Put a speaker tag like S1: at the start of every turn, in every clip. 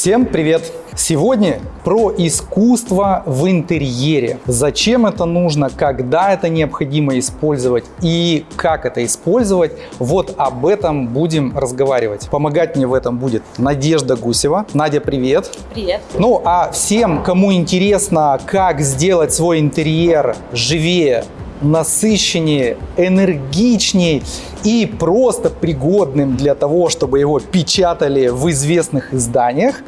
S1: Всем привет! Сегодня про искусство в интерьере. Зачем это нужно, когда это необходимо использовать и как это использовать. Вот об этом будем разговаривать. Помогать мне в этом будет Надежда Гусева. Надя, привет!
S2: Привет!
S1: Ну а всем, кому интересно, как сделать свой интерьер живее, насыщеннее, энергичнее и просто пригодным для того, чтобы его печатали в известных изданиях,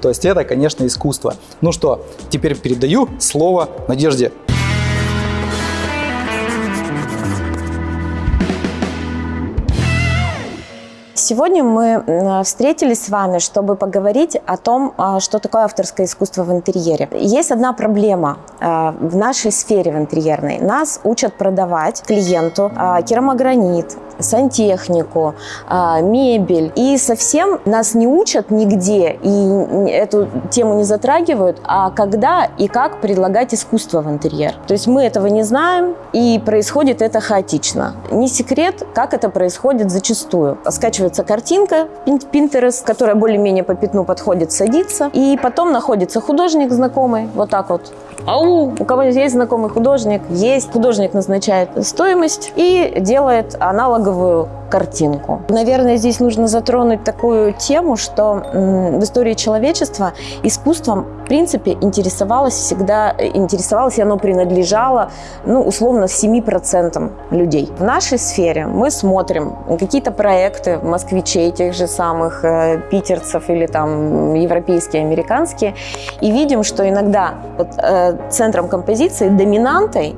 S1: то есть это, конечно, искусство. Ну что, теперь передаю слово Надежде.
S2: Сегодня мы встретились с вами, чтобы поговорить о том, а, что такое авторское искусство в интерьере. Есть одна проблема а, в нашей сфере в интерьерной. Нас учат продавать клиенту а, керамогранит, сантехнику, мебель. И совсем нас не учат нигде и эту тему не затрагивают, а когда и как предлагать искусство в интерьер. То есть мы этого не знаем, и происходит это хаотично. Не секрет, как это происходит зачастую. Скачивается картинка Pinterest, которая более-менее по пятну подходит, садится, и потом находится художник знакомый, вот так вот, Ау, у кого есть знакомый художник? Есть. Художник назначает стоимость и делает аналоговую картинку. Наверное, здесь нужно затронуть такую тему, что в истории человечества искусством, в принципе, интересовалось всегда, интересовалось и оно принадлежало, ну, условно, 7% людей. В нашей сфере мы смотрим какие-то проекты москвичей, тех же самых э, питерцев или там европейские, американские, и видим, что иногда вот, э, центром композиции, доминантой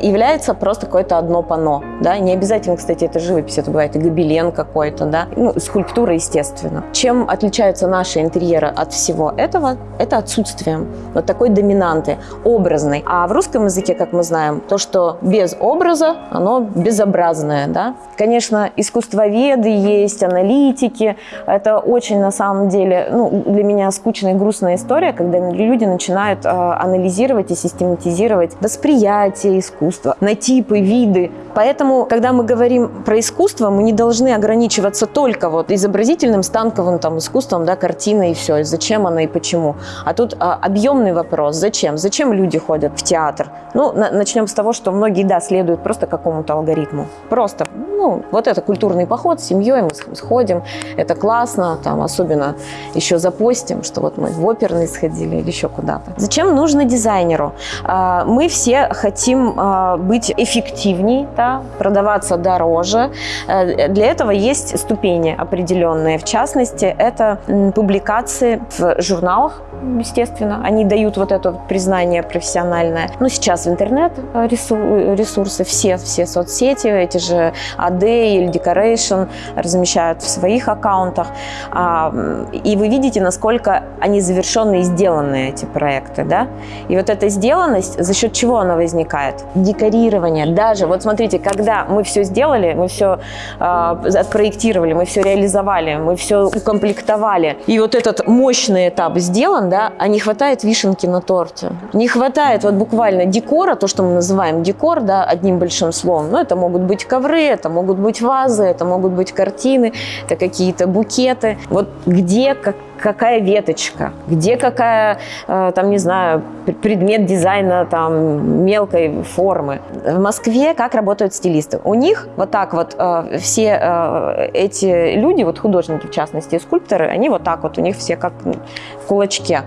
S2: является просто какое-то одно панно. Да? Не обязательно, кстати, это живопись, это бывает и гобелен какой-то, да? ну, скульптура, естественно. Чем отличаются наши интерьеры от всего этого? Это отсутствием вот такой доминанты, образной. А в русском языке, как мы знаем, то, что без образа, оно безобразное. Да? Конечно, искусствоведы есть, аналитики. Это очень, на самом деле, ну, для меня скучная и грустная история, когда люди начинают э, анализировать и систематизировать восприятие искусства, искусства, на типы, виды. Поэтому, когда мы говорим про искусство, мы не должны ограничиваться только вот изобразительным, станковым там, искусством, да, картиной и все, зачем она и почему. А тут а, объемный вопрос, зачем? Зачем люди ходят в театр? Ну, на, начнем с того, что многие, да, следуют просто какому-то алгоритму. Просто, ну, вот это культурный поход с семьей, мы сходим, это классно, там, особенно еще запостим, что вот мы в оперный сходили или еще куда-то. Зачем нужно дизайнеру? А, мы все хотим а, быть эффективней, да, продаваться дороже. Э, для этого есть ступени определенные. В частности, это публикации в журналах, естественно. Они дают вот это признание профессиональное. Ну, сейчас в интернет-ресурсы, все, все соцсети, эти же AD или Decoration размещают в своих аккаунтах. А, и вы видите, насколько они завершенные и сделанные, эти проекты. Да? И вот эта сделанность, за счет чего она возникает? Декорирование. Даже, вот смотрите, когда мы все сделали, мы все э, отпроектировали, мы все реализовали, мы все укомплектовали, и вот этот мощный этап сделан, да, а не хватает вишенки на торте. Не хватает вот буквально декора, то, что мы называем декор, да, одним большим словом. Ну, это могут быть ковры, это могут быть вазы, это могут быть картины, это какие-то букеты. Вот где, как, какая веточка, где какая, э, там, не знаю, предмет дизайна там мелкой формы. В Москве как работают стилисты? У них вот так вот э, все э, эти люди, вот художники в частности, скульпторы, они вот так вот, у них все как в кулачке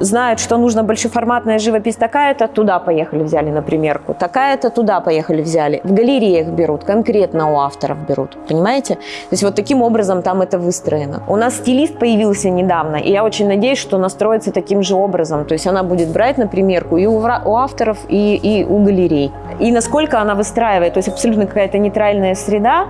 S2: знают, что нужно большеформатная живопись такая-то, туда поехали, взяли на примерку, такая-то, туда поехали, взяли. В галереях берут, конкретно у авторов берут, понимаете? То есть вот таким образом там это выстроено. У нас стилист появился недавно, и я очень надеюсь, что настроится таким же образом. То есть она будет брать на примерку и у, у авторов, и, и у галерей. И насколько она выстраивает, то есть абсолютно какая-то нейтральная среда,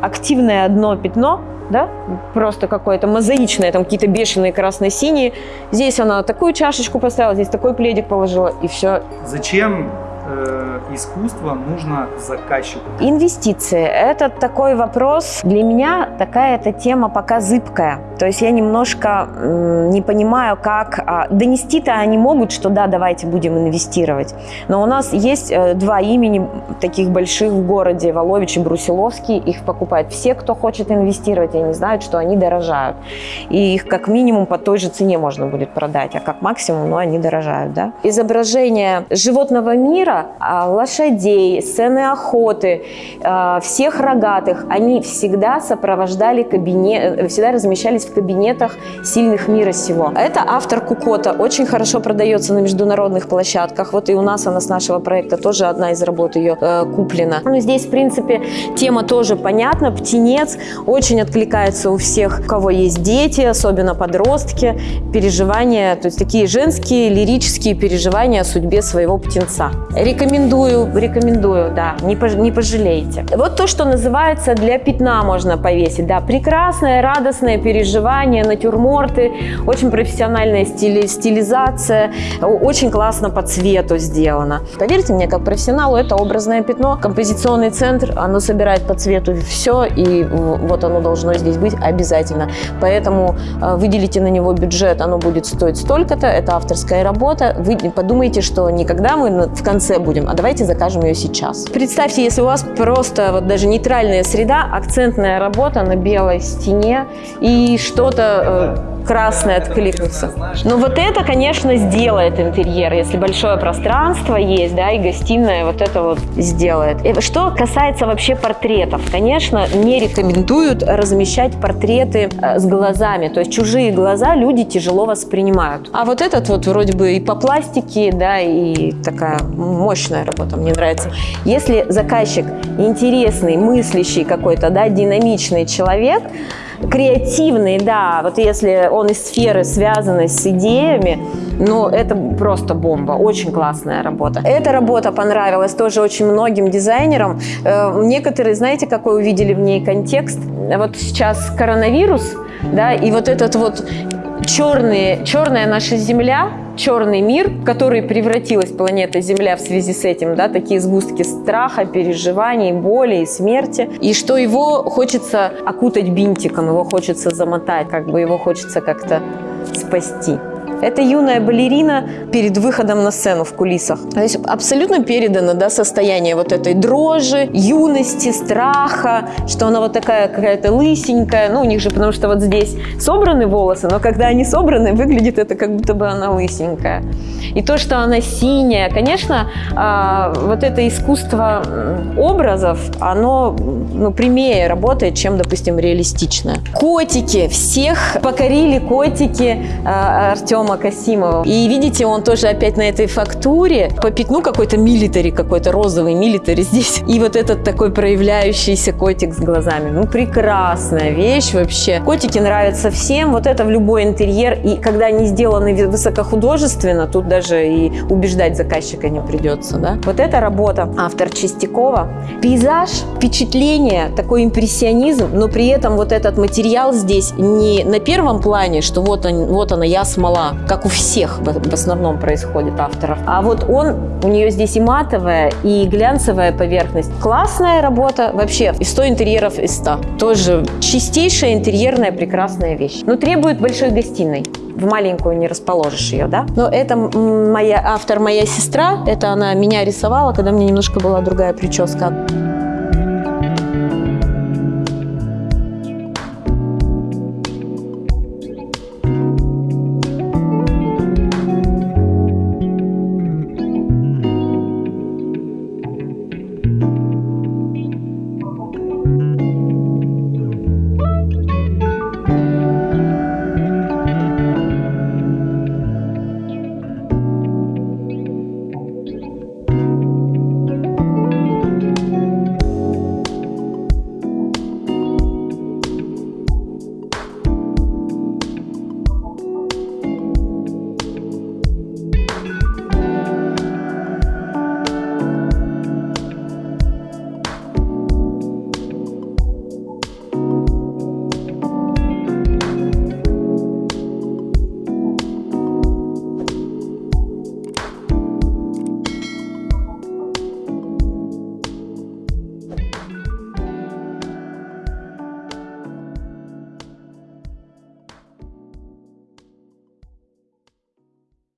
S2: активное одно пятно – да, просто какое-то мозаичное, там какие-то бешеные красно-синие. Здесь она такую чашечку поставила, здесь такой пледик положила, и все.
S1: Зачем э, искусство нужно заказчику?
S2: Инвестиции – это такой вопрос. Для меня такая эта тема пока зыбкая. То есть я немножко м, не понимаю, как а, донести-то они могут, что да, давайте будем инвестировать. Но у нас есть э, два имени таких больших в городе – Волович и Брусиловский. Их покупают все, кто хочет инвестировать, и они знают, что они дорожают. И их как минимум по той же цене можно будет продать, а как максимум, ну, они дорожают, да. Изображение животного мира, а, лошадей, сцены охоты, а, всех рогатых, они всегда сопровождали кабинет, э, всегда размещались в кабинетах сильных мира сего. Это автор Кукота, очень хорошо продается на международных площадках. Вот и у нас она с нашего проекта тоже одна из работ ее э, куплена. Ну, здесь, в принципе, тема тоже понятна. Птенец очень откликается у всех, у кого есть дети, особенно подростки, переживания, то есть такие женские лирические переживания о судьбе своего птенца. Рекомендую, рекомендую, да, не, пож, не пожалеете. Вот то, что называется для пятна можно повесить, да, прекрасное, радостное переживание, натюрморты, очень профессиональная стили, стилизация, очень классно по цвету сделано. Поверьте мне, как профессионалу, это образное пятно, композиционный центр, оно собирает по цвету все, и вот оно должно здесь быть обязательно. Поэтому э, выделите на него бюджет, оно будет стоить столько-то, это авторская работа. Вы подумайте, что не когда мы в конце будем, а давайте закажем ее сейчас. Представьте, если у вас просто вот даже нейтральная среда, акцентная работа на белой стене и что-то красное откликнется. Но вот это, конечно, сделает интерьер, если большое пространство есть, да, и гостиная вот это вот сделает. И что касается вообще портретов, конечно, не рекомендуют размещать портреты э, с глазами, то есть чужие глаза люди тяжело воспринимают. А вот этот вот вроде бы и по пластике, да, и такая мощная работа, мне нравится. Если заказчик интересный, мыслящий какой-то, да, динамичный человек, креативный, да, вот если он из сферы, связанной с идеями, ну, это просто бомба, очень классная работа. Эта работа понравилась тоже очень многим дизайнерам. Э, некоторые, знаете, какой увидели в ней контекст? Вот сейчас коронавирус, да, и вот этот вот черные, черная наша Земля, черный мир, в который превратилась планета Земля в связи с этим, да, такие сгустки страха, переживаний, боли и смерти, и что его хочется окутать бинтиком, его хочется замотать, как бы его хочется как-то спасти. Это юная балерина перед выходом на сцену в кулисах. То есть абсолютно передано да, состояние вот этой дрожи, юности, страха, что она вот такая какая-то лысенькая. Ну, у них же, потому что вот здесь собраны волосы, но когда они собраны, выглядит это как будто бы она лысенькая. И то, что она синяя, конечно, а, вот это искусство образов, оно ну, прямее работает, чем, допустим, реалистичное. Котики. Всех покорили котики а, Артема Артема Касимова. И видите, он тоже опять на этой фактуре. По пятну какой-то милитари, какой-то розовый милитари здесь. И вот этот такой проявляющийся котик с глазами. Ну, прекрасная вещь вообще. Котики нравятся всем. Вот это в любой интерьер. И когда они сделаны высокохудожественно, тут даже и убеждать заказчика не придется. Да? Вот эта работа автор Чистякова. Пейзаж, впечатление, такой импрессионизм, но при этом вот этот материал здесь не на первом плане, что вот, он, вот она, я смола, как у всех в основном происходит авторов. А вот он, у нее здесь и матовая, и глянцевая поверхность. Классная работа, вообще, и 100 интерьеров из 100. Тоже чистейшая интерьерная прекрасная вещь. Но требует большой гостиной в маленькую не расположишь ее, да? Но это моя автор, моя сестра, это она меня рисовала, когда мне немножко была другая прическа.